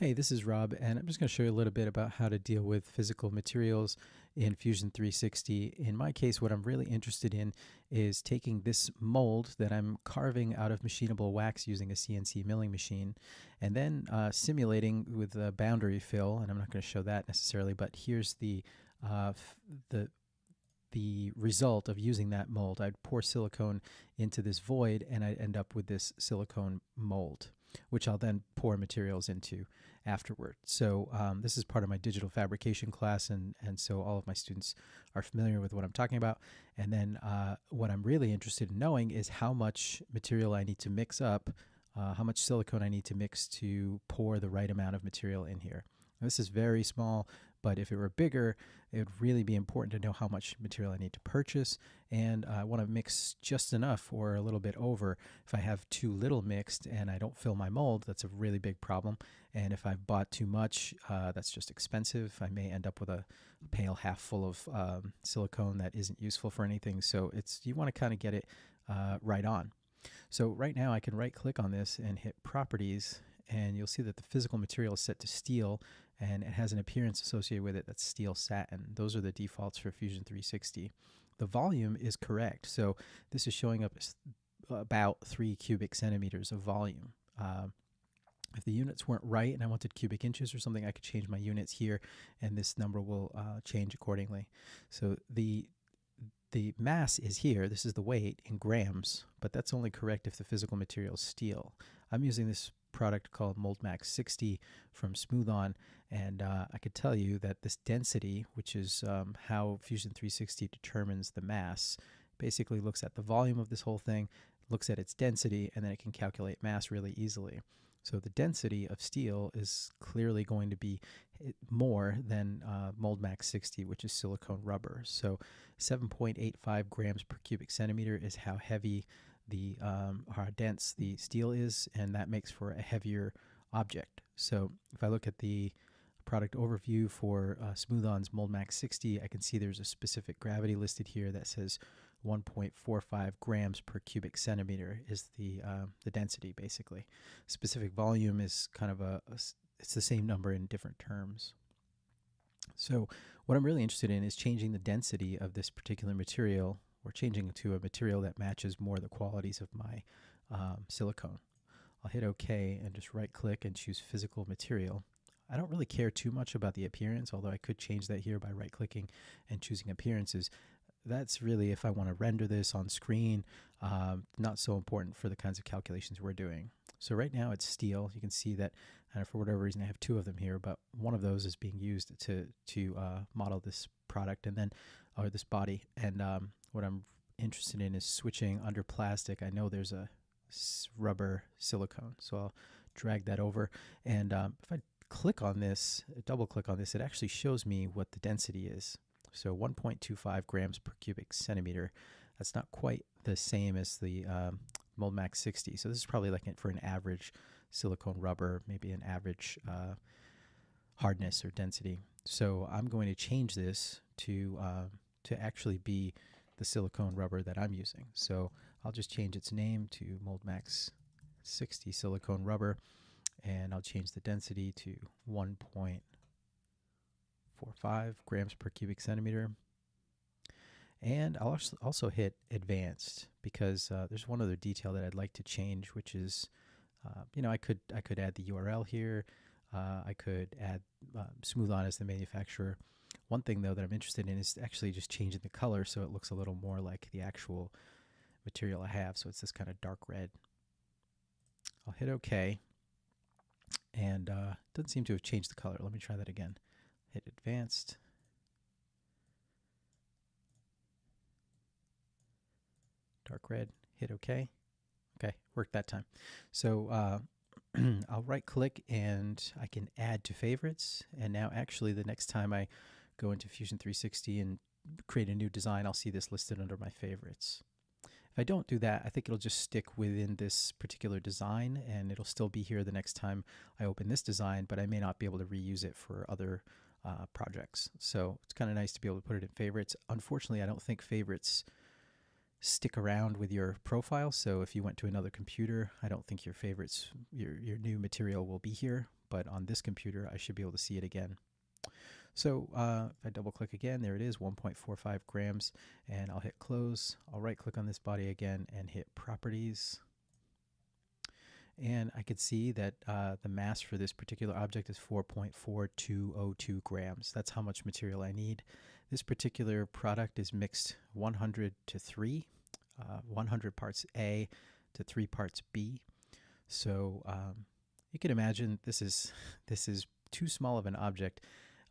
Hey, this is Rob, and I'm just going to show you a little bit about how to deal with physical materials in Fusion 360. In my case, what I'm really interested in is taking this mold that I'm carving out of machinable wax using a CNC milling machine, and then uh, simulating with a boundary fill, and I'm not going to show that necessarily, but here's the, uh, the the result of using that mold. I'd pour silicone into this void and I'd end up with this silicone mold, which I'll then pour materials into afterward. So um, this is part of my digital fabrication class and, and so all of my students are familiar with what I'm talking about. And then uh, what I'm really interested in knowing is how much material I need to mix up, uh, how much silicone I need to mix to pour the right amount of material in here. This is very small, but if it were bigger, it would really be important to know how much material I need to purchase. And I want to mix just enough or a little bit over. If I have too little mixed and I don't fill my mold, that's a really big problem. And if I've bought too much, uh, that's just expensive. I may end up with a, a pail half full of um, silicone that isn't useful for anything. So it's you want to kind of get it uh, right on. So right now I can right click on this and hit properties and you'll see that the physical material is set to steel and it has an appearance associated with it that's steel satin. Those are the defaults for Fusion 360. The volume is correct. So this is showing up as about three cubic centimeters of volume. Uh, if the units weren't right and I wanted cubic inches or something, I could change my units here and this number will uh, change accordingly. So the the mass is here, this is the weight in grams, but that's only correct if the physical material is steel. I'm using this product called MoldMax 60 from Smooth-On, and uh, I could tell you that this density, which is um, how Fusion 360 determines the mass, basically looks at the volume of this whole thing, looks at its density, and then it can calculate mass really easily. So the density of steel is clearly going to be more than uh, MoldMax 60, which is silicone rubber. So 7.85 grams per cubic centimeter is how heavy the um, how dense the steel is, and that makes for a heavier object. So if I look at the product overview for uh, Smooth-On's MoldMax 60, I can see there's a specific gravity listed here that says 1.45 grams per cubic centimeter is the uh, the density basically. Specific volume is kind of a, a it's the same number in different terms. So what I'm really interested in is changing the density of this particular material or changing to a material that matches more the qualities of my um, silicone. I'll hit OK and just right click and choose physical material. I don't really care too much about the appearance, although I could change that here by right clicking and choosing appearances. That's really if I want to render this on screen, um, not so important for the kinds of calculations we're doing. So right now it's steel. You can see that and for whatever reason I have two of them here, but one of those is being used to, to uh, model this product and then, or this body. And um, what I'm interested in is switching under plastic. I know there's a rubber silicone, so I'll drag that over. And um, if I click on this, double click on this, it actually shows me what the density is. So 1.25 grams per cubic centimeter. That's not quite the same as the um, MoldMax 60. So this is probably like it for an average silicone rubber, maybe an average uh, hardness or density. So I'm going to change this to uh, to actually be the silicone rubber that I'm using. So I'll just change its name to MoldMax 60 silicone rubber and I'll change the density to 1.45 grams per cubic centimeter. And I'll also hit advanced because uh, there's one other detail that I'd like to change, which is, uh, you know, I could I could add the URL here. Uh, I could add uh, Smooth-On as the manufacturer. One thing though that I'm interested in is actually just changing the color so it looks a little more like the actual material I have. So it's this kind of dark red. I'll hit OK. And uh, doesn't seem to have changed the color. Let me try that again. Hit advanced. Dark red. Hit OK. Okay, worked that time. So uh, I'll right click and I can add to favorites. And now actually the next time I go into Fusion 360 and create a new design, I'll see this listed under my favorites. If I don't do that, I think it'll just stick within this particular design and it'll still be here the next time I open this design, but I may not be able to reuse it for other uh, projects. So it's kind of nice to be able to put it in favorites. Unfortunately, I don't think favorites stick around with your profile. So if you went to another computer, I don't think your favorites, your, your new material will be here. but on this computer, I should be able to see it again. So uh, if I double click again, there it is, 1.45 grams, and I'll hit close. I'll right click on this body again and hit properties. And I could see that uh, the mass for this particular object is 4.4202 grams. That's how much material I need. This particular product is mixed 100 to 3, uh, 100 parts A to 3 parts B. So um, you can imagine this is, this is too small of an object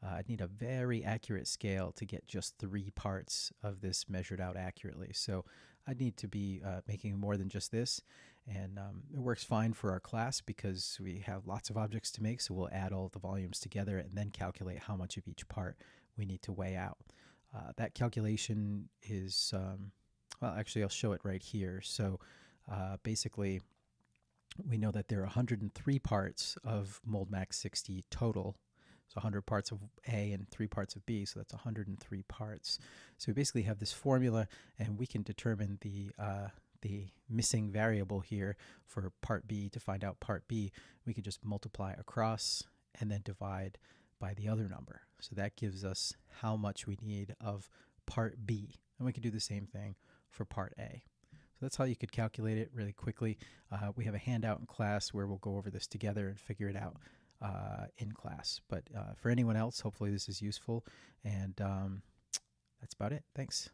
uh, I'd need a very accurate scale to get just three parts of this measured out accurately. So I'd need to be uh, making more than just this. And um, it works fine for our class because we have lots of objects to make. So we'll add all the volumes together and then calculate how much of each part we need to weigh out. Uh, that calculation is, um, well, actually, I'll show it right here. So uh, basically, we know that there are 103 parts of MoldMax 60 total so 100 parts of A and 3 parts of B, so that's 103 parts. So we basically have this formula, and we can determine the uh, the missing variable here for part B to find out part B. We can just multiply across and then divide by the other number. So that gives us how much we need of part B. And we can do the same thing for part A. So that's how you could calculate it really quickly. Uh, we have a handout in class where we'll go over this together and figure it out uh, in class. But uh, for anyone else, hopefully this is useful. And um, that's about it. Thanks.